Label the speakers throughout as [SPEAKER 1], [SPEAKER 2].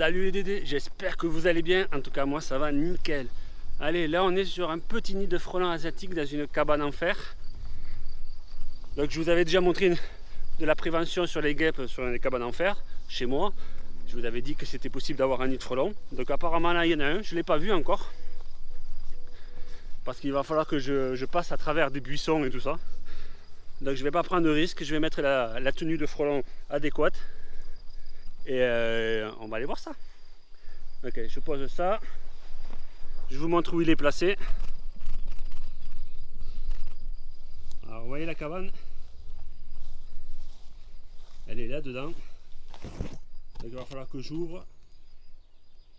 [SPEAKER 1] Salut les Dédés, j'espère que vous allez bien. En tout cas, moi, ça va nickel. Allez, là, on est sur un petit nid de frelons asiatiques dans une cabane en fer. Donc, je vous avais déjà montré de la prévention sur les guêpes sur les cabanes en fer, chez moi. Je vous avais dit que c'était possible d'avoir un nid de frelons. Donc, apparemment, là, il y en a un. Je ne l'ai pas vu encore. Parce qu'il va falloir que je, passe à travers des buissons et tout ça. Donc, je ne vais pas prendre de risque. Je vais mettre la, tenue de frelon adéquate. Et euh, on va aller voir ça. Ok, je pose ça. Je vous montre où il est placé. Alors, vous voyez la cabane? Elle est là dedans. Donc il va falloir que j'ouvre.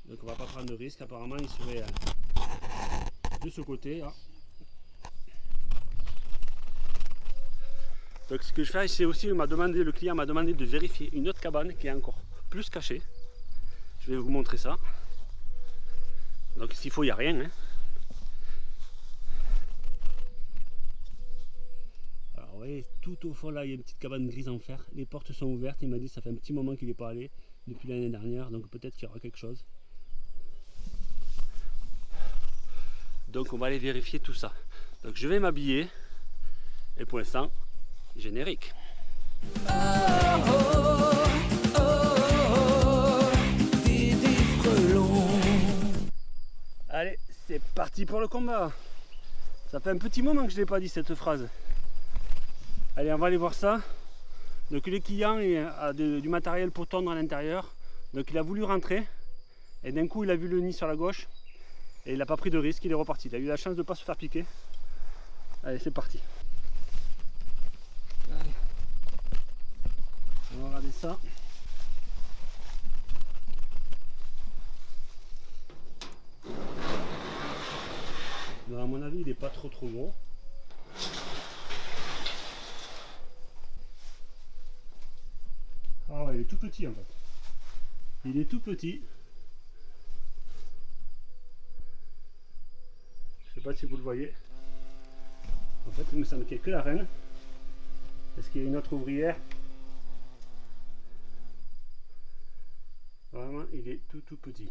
[SPEAKER 1] Donc on va pas prendre de risque. Apparemment il serait euh, de ce côté là. Donc ce que je fais c'est aussi le client m'a demandé de vérifier une autre cabane qui est encore plus caché. Je vais vous montrer ça. Donc s'il faut, il n'y a rien. Hein. Alors vous voyez, tout au fond là, il y a une petite cabane grise en fer. Les portes sont ouvertes. Il m'a dit ça fait un petit moment qu'il n'est pas allé depuis l'année dernière. Donc peut-être qu'il y aura quelque chose. Donc on va aller vérifier tout ça. Donc je vais m'habiller. Et pour l'instant, générique. Allez, parti pour le combat. Ça fait un petit moment que je n'ai pas dit cette phrase. Allez, on va aller voir ça. Donc le client a du matériel pour tondre à l'intérieur. Donc il a voulu rentrer. Et d'un coup, il a vu le nid sur la gauche. Et il n'a pas pris de risque, il est reparti. Il a eu la chance de ne pas se faire piquer. Allez, c'est parti. On va regarder ça. À mon avis, il n'est pas trop trop gros. Ah ouais, il est tout petit en fait. Il est tout petit. Je sais pas si vous le voyez. En fait, il me semble qu'il n'y que la reine. Est-ce qu'il y a une autre ouvrière? Vraiment, il est tout tout petit.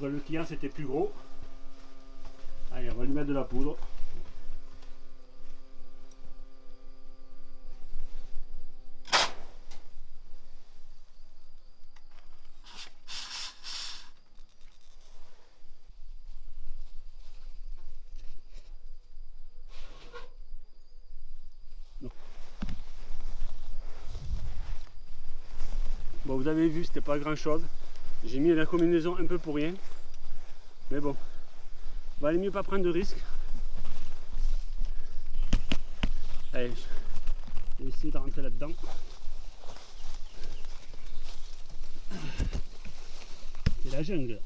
[SPEAKER 1] Le client, c'était plus gros. Allez, on va lui mettre de la poudre. Bon, vous avez vu, c'était pas grand chose. J'ai mis la combinaison un peu pour rien. Mais bon, valait mieux pas prendre de risques. Allez, je vais essayer de rentrer là-dedans. C'est la jungle.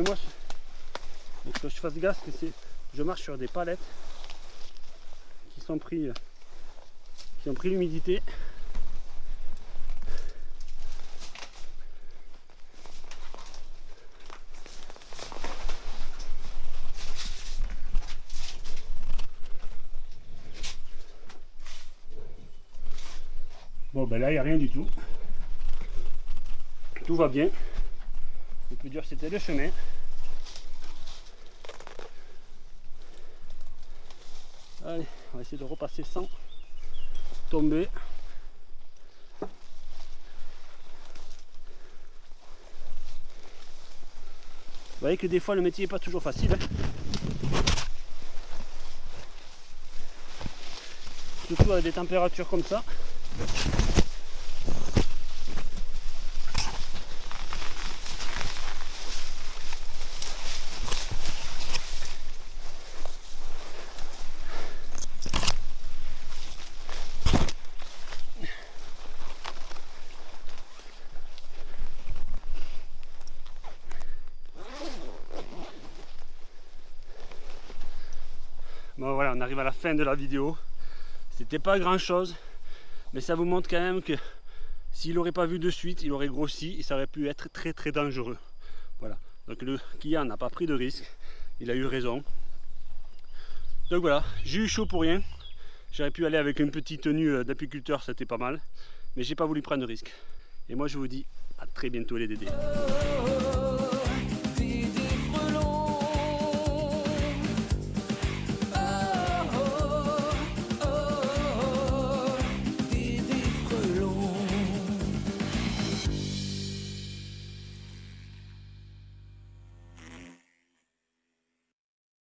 [SPEAKER 1] Moi, il faut que je fasse gaffe que c'est, je marche sur des palettes qui sont pris, qui ont pris l'humidité. Bon ben là il n'y a rien du tout. Tout va bien. Le plus dur c'était le chemin. Allez, on va essayer de repasser sans tomber. Vous voyez que des fois le métier n'est pas toujours facile. Hein. Surtout avec des températures comme ça. Bon voilà, on arrive à la fin de la vidéo. C'était pas grand chose, mais ça vous montre quand même que s'il n'aurait pas vu de suite, il aurait grossi et ça aurait pu être très très dangereux. Voilà, donc le client n'a pas pris de risque, il a eu raison. Donc voilà, j'ai eu chaud pour rien. J'aurais pu aller avec une petite tenue euh, d'apiculteur, c'était pas mal. Mais j'ai pas voulu prendre de risque. Et moi je vous dis à très bientôt les dédés.